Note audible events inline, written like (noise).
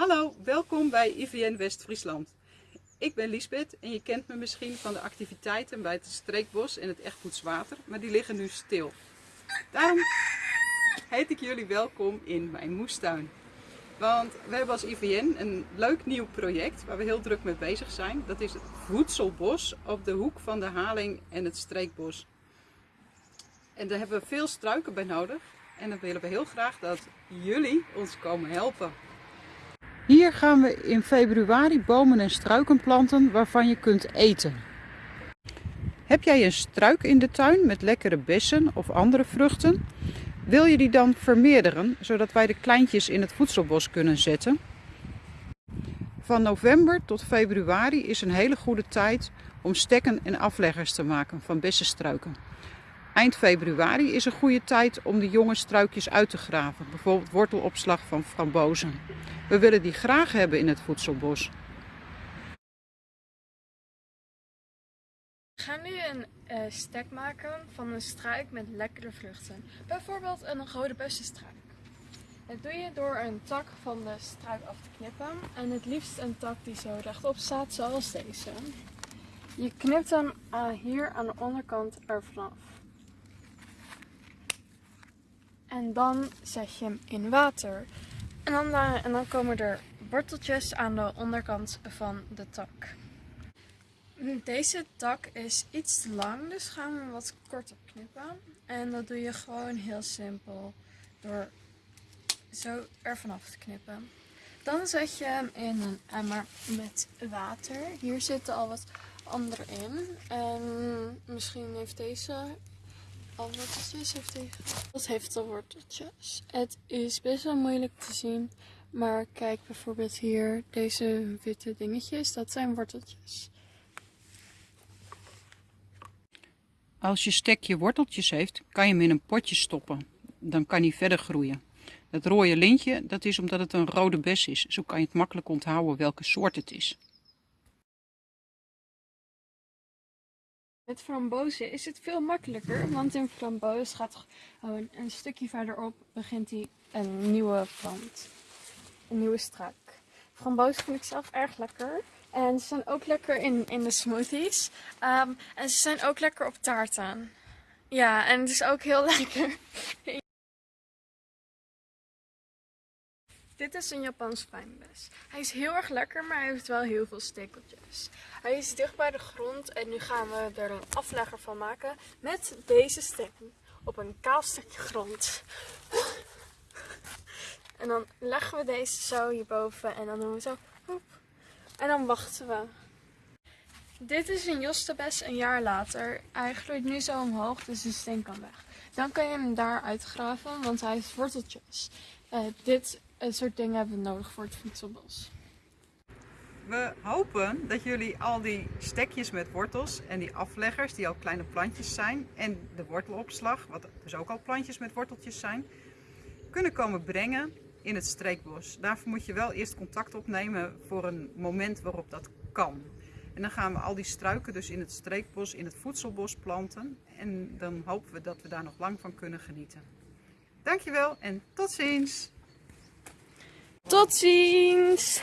Hallo, welkom bij IVN West-Friesland. Ik ben Liesbeth en je kent me misschien van de activiteiten bij het Streekbos en het Echtgoedswater, maar die liggen nu stil. Daarom heet ik jullie welkom in mijn moestuin. Want we hebben als IVN een leuk nieuw project waar we heel druk mee bezig zijn. Dat is het voedselbos op de hoek van de Haling en het Streekbos. En daar hebben we veel struiken bij nodig. En dan willen we heel graag dat jullie ons komen helpen. Hier gaan we in februari bomen en struiken planten waarvan je kunt eten. Heb jij een struik in de tuin met lekkere bessen of andere vruchten? Wil je die dan vermeerderen, zodat wij de kleintjes in het voedselbos kunnen zetten? Van november tot februari is een hele goede tijd om stekken en afleggers te maken van bessenstruiken. Eind februari is een goede tijd om de jonge struikjes uit te graven, bijvoorbeeld wortelopslag van frambozen. We willen die graag hebben in het voedselbos. We gaan nu een uh, stek maken van een struik met lekkere vruchten. Bijvoorbeeld een rode bessenstruik. Dat doe je door een tak van de struik af te knippen. En het liefst een tak die zo rechtop staat, zoals deze. Je knipt hem uh, hier aan de onderkant ervan af. En dan zet je hem in water. En dan, en dan komen er worteltjes aan de onderkant van de tak. Deze tak is iets te lang, dus gaan we hem wat korter knippen. En dat doe je gewoon heel simpel door zo er vanaf te knippen. Dan zet je hem in een emmer met water. Hier zitten al wat andere in. En misschien heeft deze al worteltjes. Heeft deze... Dat heeft al worteltjes. Het is best wel moeilijk te zien. Maar kijk bijvoorbeeld hier, deze witte dingetjes, dat zijn worteltjes. Als je stekje worteltjes heeft, kan je hem in een potje stoppen. Dan kan hij verder groeien. Het rode lintje, dat is omdat het een rode bes is. Zo kan je het makkelijk onthouden welke soort het is. Met frambozen is het veel makkelijker, want in framboos gaat gewoon een stukje verderop begint hij een nieuwe plant. Een nieuwe struik. Framboos vind ik zelf erg lekker. En ze zijn ook lekker in, in de smoothies. Um, en ze zijn ook lekker op taarten. Ja, en het is ook heel (laughs) lekker. Dit is een Japans fijnbes. Hij is heel erg lekker, maar hij heeft wel heel veel stekeltjes. Hij is dicht bij de grond en nu gaan we er een aflegger van maken met deze stekken op een kaal stukje grond. En dan leggen we deze zo hierboven en dan doen we zo. En dan wachten we. Dit is een jostebes een jaar later. Hij groeit nu zo omhoog, dus de steen kan weg. Dan kan je hem daar uitgraven, want hij heeft worteltjes. Uh, dit soort dingen hebben we nodig voor het voedselbos. We hopen dat jullie al die stekjes met wortels en die afleggers, die al kleine plantjes zijn, en de wortelopslag, wat dus ook al plantjes met worteltjes zijn, kunnen komen brengen in het streekbos. Daarvoor moet je wel eerst contact opnemen voor een moment waarop dat kan. En dan gaan we al die struiken dus in het streekbos, in het voedselbos planten. En dan hopen we dat we daar nog lang van kunnen genieten. Dankjewel en tot ziens! Tot ziens!